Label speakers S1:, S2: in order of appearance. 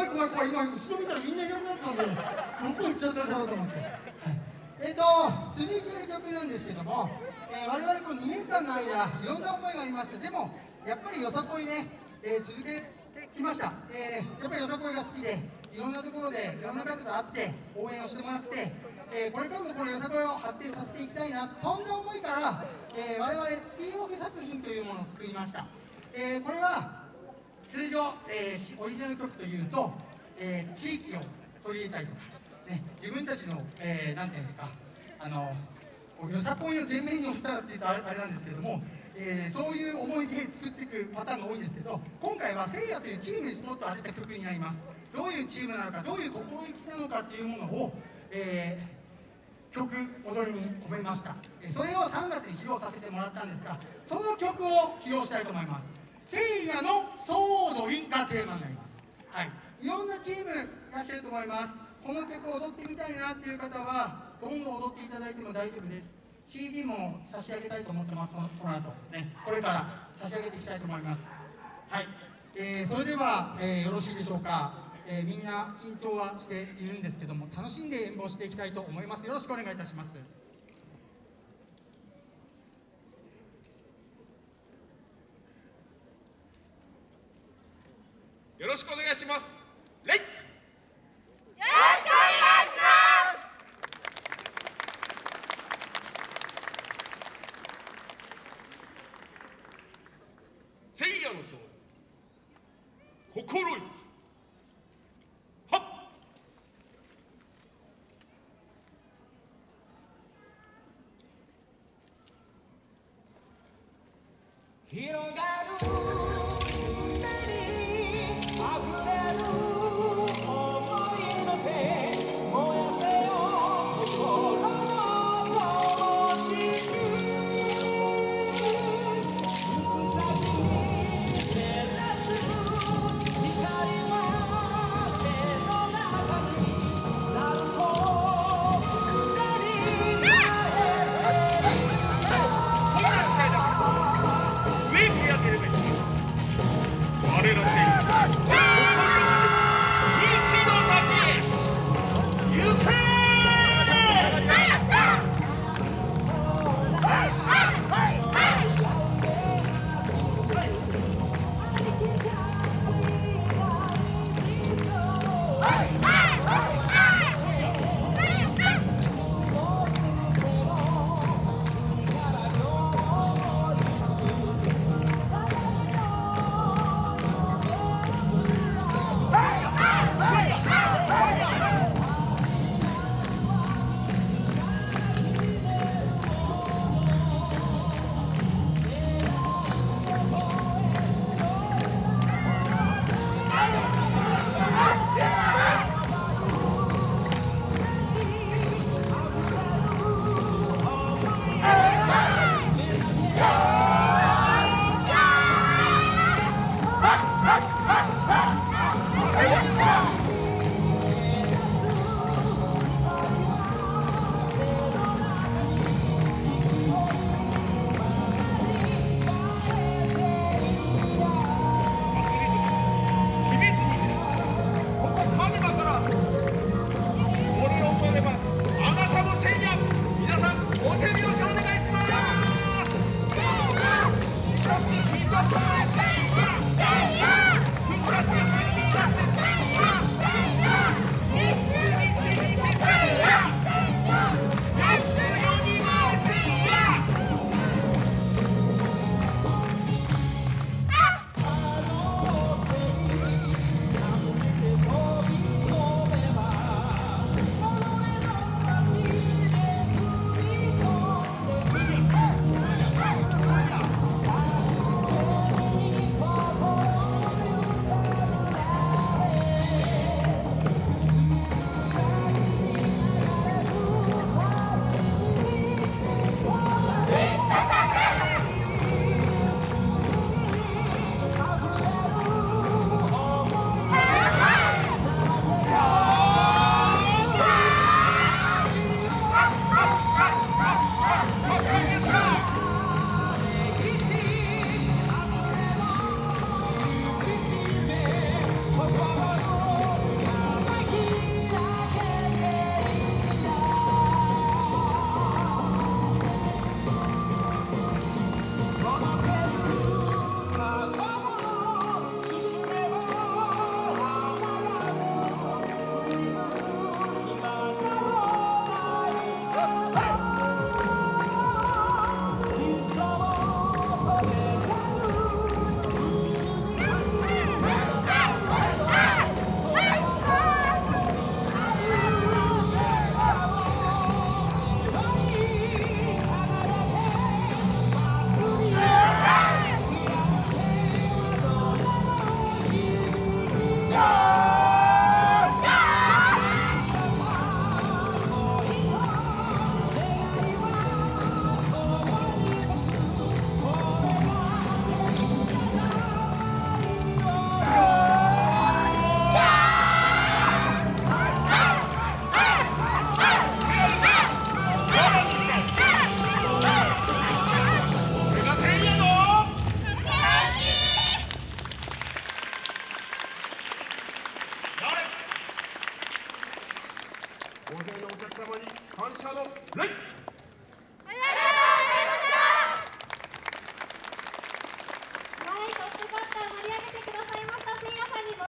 S1: 怖い怖い怖い。今後ろ見たらみんないなくなったんでどこ行っちゃったんだろうと思って、はい、えっ、ー、と続いている曲なんですけども、えー、我々こう2年間の間いろんな思いがありましてでもやっぱりよさこいね、えー、続けてきました、えー、やっぱりよさこいが好きでいろんなところでいろんな方と会って応援をしてもらって、えー、これからもこのよさこいを発展させていきたいなそんな思いから、えー、我々スピンオフ作品というものを作りました、えー、これは通常、えー、オリジナル曲というと、えー、地域を取り入れたりとか、ね、自分たちの、えー、なんていうんですかあのよさこいを前面に押したらって言うとあれなんですけども、えー、そういう思いで作っていくパターンが多いんですけど今回はせいやというチームにスポットを当てた曲になります。どういうチームなのかどういう心意気なのかっていうものを、えー、曲踊りに込めました。それを3月に披露させてもらったんですがその曲を披露したいと思います。せいやの総踊りがテーマになります。はい。いろんなチームいらっしゃると思います。この曲を踊ってみたいなっていう方はどんどん踊っていただいても大丈夫です。CD も差し上げたいと思ってますこのこの後。ね。これから差し上げていきたいと思います。はい、えー、それでは、えー、よろしいでしょうか、えー、みんな緊張はしているんですけども楽しんで演舞をしていきたいと思います。よろしくお願いいたします
S2: よろしくお願いします。レイ。よろしく
S3: お願いし
S2: ます。聖夜の勝利心意はっ。広が大勢のお客
S3: 様に感謝の礼。